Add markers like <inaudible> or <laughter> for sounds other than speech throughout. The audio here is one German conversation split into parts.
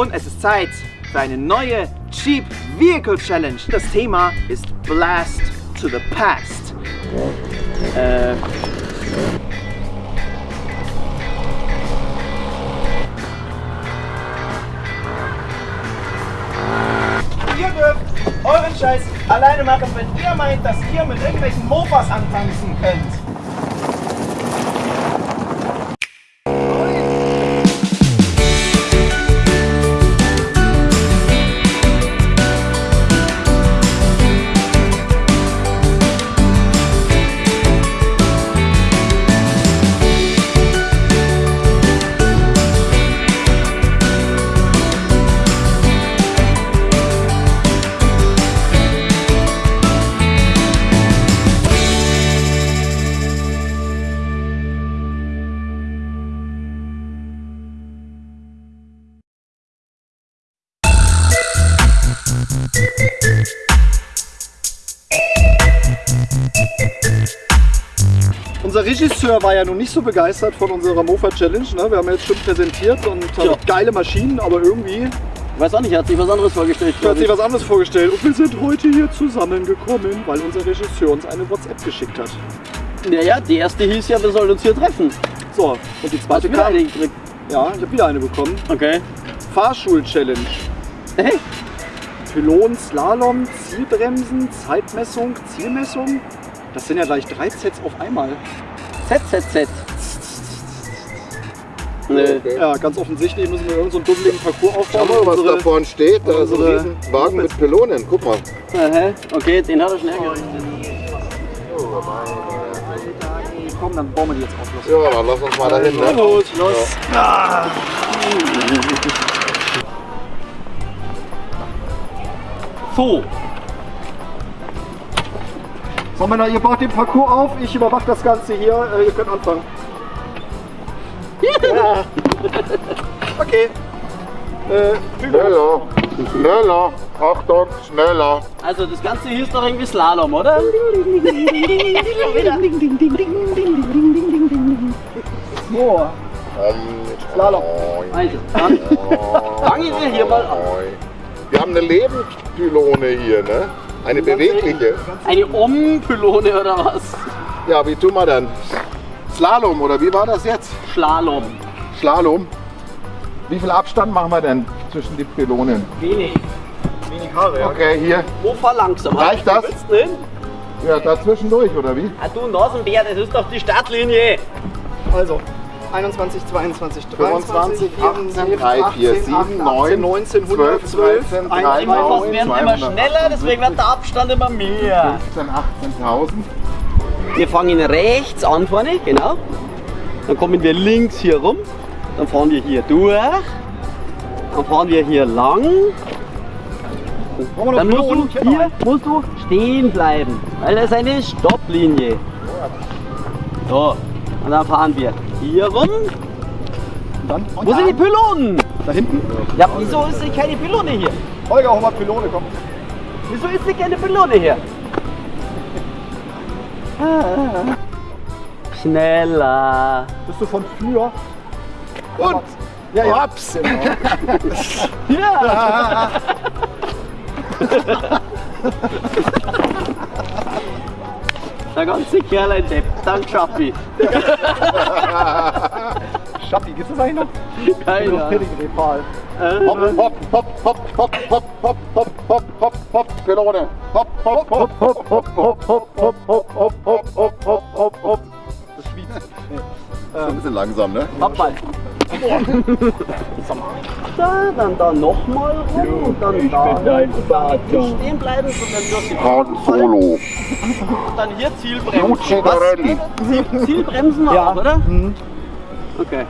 Und es ist Zeit für eine neue Cheap Vehicle Challenge. Das Thema ist Blast to the Past. Äh, Ihr dürft euren Scheiß alleine machen, wenn ihr meint, dass ihr mit irgendwelchen Mofas antanzen könnt. Unser Regisseur war ja nun nicht so begeistert von unserer Mofa Challenge. Ne? Wir haben jetzt schon präsentiert und Ja. geile Maschinen, aber irgendwie Ich weiß auch nicht, er hat sich was anderes vorgestellt. hat glaub sich ich. was anderes vorgestellt. Und wir sind heute hier zusammengekommen, weil unser Regisseur uns eine WhatsApp geschickt hat. Naja, die erste hieß ja, wir sollen uns hier treffen. So, und die Hast zweite du wieder kam. eine gekriegt? Ja, ich habe wieder eine bekommen. Okay. Fahrschul-Challenge. Hey, Pylon, Slalom, Zielbremsen, Zeitmessung, Zielmessung. Das sind ja gleich drei Sets auf einmal. ZZZ. Nö. Ja, ganz offensichtlich müssen wir irgendeinen so einen dummeligen Parcours aufbauen. Schau mal, was Unsere- da vorne steht. Da ist ein Riesenwagen mit Pylonen. Guck mal. Aha, okay, den hat er schnell gerichtet. Komm, dann bauen wir die jetzt auf. Los. Ja, dann lass uns mal dahin. Ne? Gut, los. So, So Männer, ihr baut den Parcours auf, ich überwache das Ganze hier. Äh, ihr könnt anfangen. Ja. Okay. Äh. Schneller, schneller. Achtung, schneller. also das Ganze hieß doch irgendwie Slalom, oder? So, Ähm, Slalom. Also, dann fangen wir hier mal an. Wir haben eine Lebenspylone hier, ne? Eine bewegliche. Eine Ompylone oder was? Ja, wie tun wir dann? Slalom oder wie war das jetzt? Slalom. Slalom. Wie viel Abstand machen wir denn zwischen die Pylonen? Wenig. Wenig Haare, ja. Okay, hier. Wo fahr langsam? Reicht das? Ja, dazwischen durch, oder wie? Ah, du Nasenbär, das ist doch die Startlinie. Also, 21, 22, 23, 25, 18, 3, 4, 7, 9, 19, 12, 112, 13, 1, 3, Die Mofas 9, werden immer 200. schneller, deswegen wird der Abstand immer mehr. 15, 18.000. Wir fangen rechts an vorne, genau. Dann kommen wir links hier rum. Dann fahren wir hier durch. Dann fahren wir hier lang. Dann musst du, hier musst du stehen bleiben, weil das ist eine Stopplinie. So, und dann fahren wir hier rum. Dann, Wo sind die Pylonen? da hinten. Ja, wieso ist denn keine Pylone hier? Holger, hol mal Pylone, komm. Wieso ist denn keine Pylone hier? Schneller. Bist du von früher? Und Ja, ja. Ups. <laughs> Ja. <laughs> <laughs> Der ganze Kerl ein Depp. Dank Schappi. Schappi, gibt's das eigentlich noch? Keine Noch Ahnung. Hopp, hopp, hopp, hopp, hopp, hopp, hopp, hopp, hopp, hopp, hopp, Pylone. Hopp, hopp, hopp, hopp, hopp, hopp, hopp, hopp, hopp, hopp, hopp, hopp, hopp, hopp, hopp. Das Schwyz. Ist ein bisschen langsam, ne? Hopp. Da, dann da nochmal rum und dann da. Nicht stehen bleiben, sondern durch die Han Solo. Und dann hier Zielbremsen. Luci. Zielbremsen auch, oder? Okay.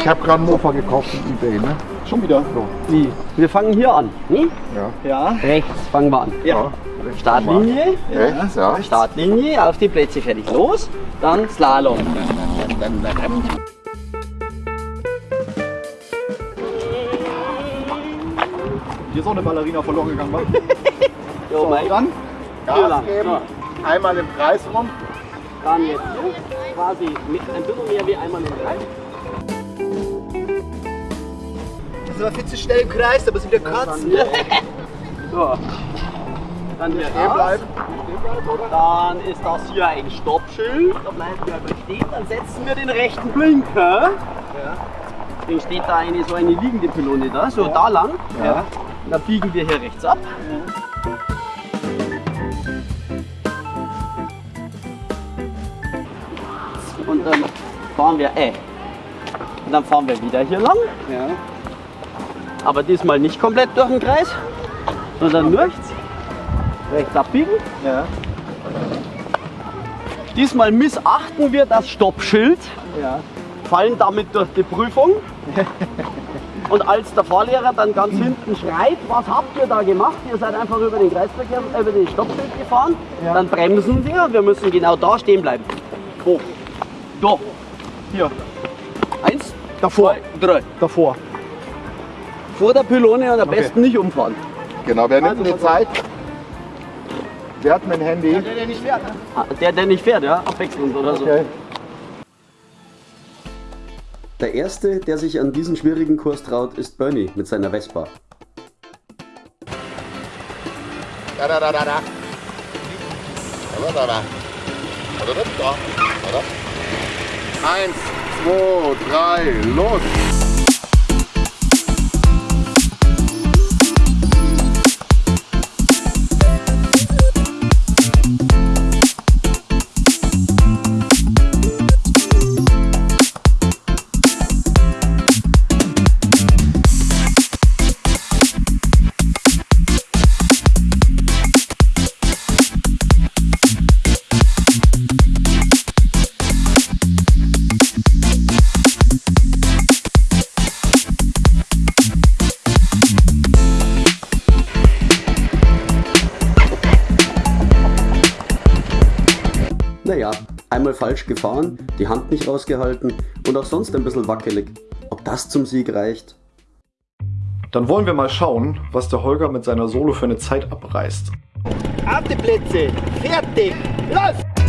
Ich habe gerade einen Mofa gekauft im Ebay, ne? Schon wieder. Wie? Wir fangen hier an. Ne? Ja. Rechts fangen wir an. Ja. Startlinie. Rechts, ja. Startlinie, auf die Plätze fertig. Los. Dann Slalom. Hier ist auch eine Ballerina verloren gegangen, wa? <laughs> Jo, mein. Dann? Gas geben. So. Einmal im Kreis rum. Dann jetzt hier. Quasi mit ein bisschen mehr wie einmal im Kreis. sind wir viel zu schnell im Kreis, da müssen wir wieder kotzen. So. Dann hier Stehen bleiben. Dann ist das hier ein Stoppschild. Da bleiben wir aber stehen. Dann setzen wir den rechten Blinker. Dann steht da eine so eine liegende Pylone da, so da lang. Ja. Dann biegen wir hier rechts ab. Und dann fahren wir, äh, und dann fahren wir wieder hier lang. Ja. Aber diesmal nicht komplett durch den Kreis, sondern nur rechts. Rechts abbiegen. Ja. Diesmal missachten wir das Stoppschild, Ja. fallen damit durch die Prüfung. <laughs> Und als der Fahrlehrer dann ganz hinten schreit, was habt ihr da gemacht? Ihr seid einfach über den Kreisverkehr, über den Stoppschild gefahren. Ja. Dann bremsen wir, wir müssen genau da stehen bleiben. Wo? Da. Hier. Eins, Davor. zwei, drei. Davor. Vor der Pylone und am Okay. besten nicht umfahren. Genau, wer nimmt denn die Zeit? Wer hat mein Handy? Ah, Der, der nicht fährt, ja? Abwechselnd oder so. Der erste, der sich an diesen schwierigen Kurs traut, ist Bernie mit seiner Vespa. Eins, zwei, drei, los! Naja, einmal falsch gefahren, die Hand nicht rausgehalten und auch sonst ein bisschen wackelig. Ob das zum Sieg reicht? Dann wollen wir mal schauen, was der Holger mit seiner Solo für eine Zeit abreißt. Auf die Plätze, fertig, los!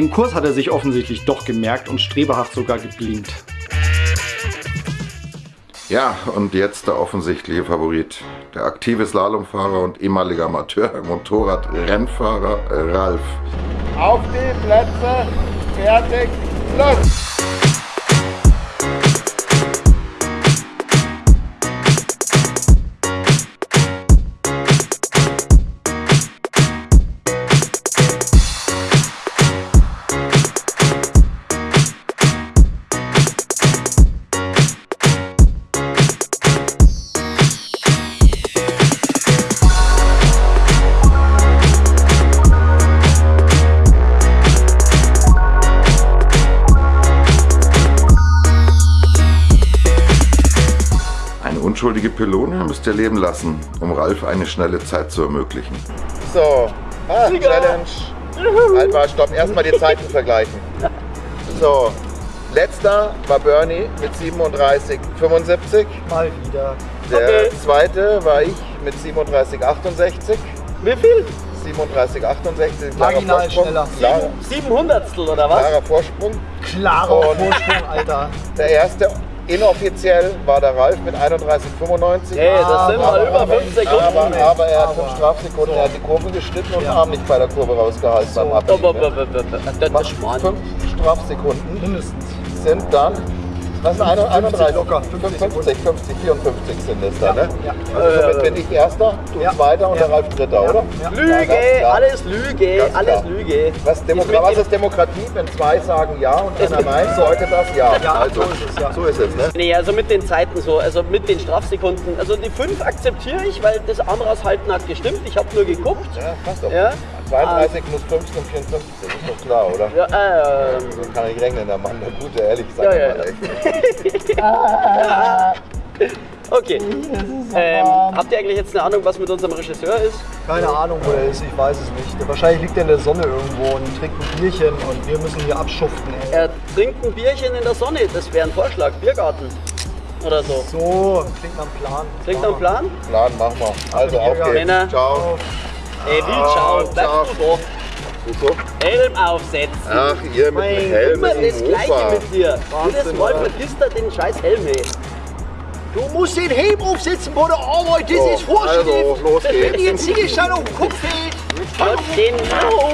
Den Kurs hat er sich offensichtlich doch gemerkt und strebehaft sogar geblinkt. Ja, und jetzt der offensichtliche Favorit. Der aktive Slalomfahrer und ehemaliger Amateur, Motorradrennfahrer Ralf. Auf die Plätze, fertig, los! Unschuldige Pylone müsst ihr leben lassen, um Ralf eine schnelle Zeit zu ermöglichen. So, ah, Challenge. Halt mal, stopp, erstmal die Zeiten vergleichen. So, letzter war Bernie mit 37,75. Mal wieder. Der zweite war ich mit 37,68. Wie viel? 37,68. klarer Marginal Vorsprung. schneller. Klarer, Sieben Hundertstel oder was? klarer Vorsprung. Klarer Und- Vorsprung, Alter. Der erste inoffiziell war der Ralf mit 31,95. Ey, das sind mal über fünf Sekunden. Aber, aber er hat Aber- fünf Strafsekunden, er hat die Kurve geschnitten und den. Arm nicht bei der Kurve rausgehalten beim Schmarrn. Fünf Strafsekunden Mindestens. sind dann, was sind eine- 31? locker, 50 50, 50, 54 sind es dann, ne? Ja. Also somit bin ich Erster, du Ja. Zweiter und der Ja. Ralf Dritter, oder? Lüge, alles Lüge, alles. Lüge. Was, was ist Demokratie? Wenn zwei sagen Ja und einer Nein, sollte das Ja. Ja, also, so ist es, ja. So ist es, ne? Nee, also mit den Zeiten so, also mit den Strafsekunden. Also die 5 akzeptiere ich, weil das raushalten hat gestimmt. Ich habe nur geguckt. Ja, passt doch. Ja. 32 plus 15 und 54, ist doch klar, oder? Ja, ähm, So kann ich rechnen, der Mann, der Gute, ehrlich, sag Ja, mal ja, ja. echt. <laughs> okay. Ähm, habt ihr eigentlich jetzt eine Ahnung, was mit unserem Regisseur ist? Keine Ahnung, wo er ist, ich weiß es nicht. Wahrscheinlich liegt er in der Sonne irgendwo und trinkt ein Bierchen und wir müssen hier abschuften. Ey. Er trinkt ein Bierchen in der Sonne. Das wäre ein Vorschlag. Biergarten. Oder so. So, klingt nach einem Plan. Klingt nach einem Plan? Plan, mach mal. Also, auf geht's. Ciao. Ey, Wildschau, ciao. bleibst du Wieso? da? Helm aufsetzen. Ach, ihr mit dem Helm Immer das Gleiche mit dir. Jedes Mal vergisst er den scheiß Helm, ey. Du musst den Helm aufsetzen bei der Arbeit, das So, ist Vorschrift. also, los Wenn geht's. dir ein Ziegelstein auf den Kopf fällt, Gott, genau.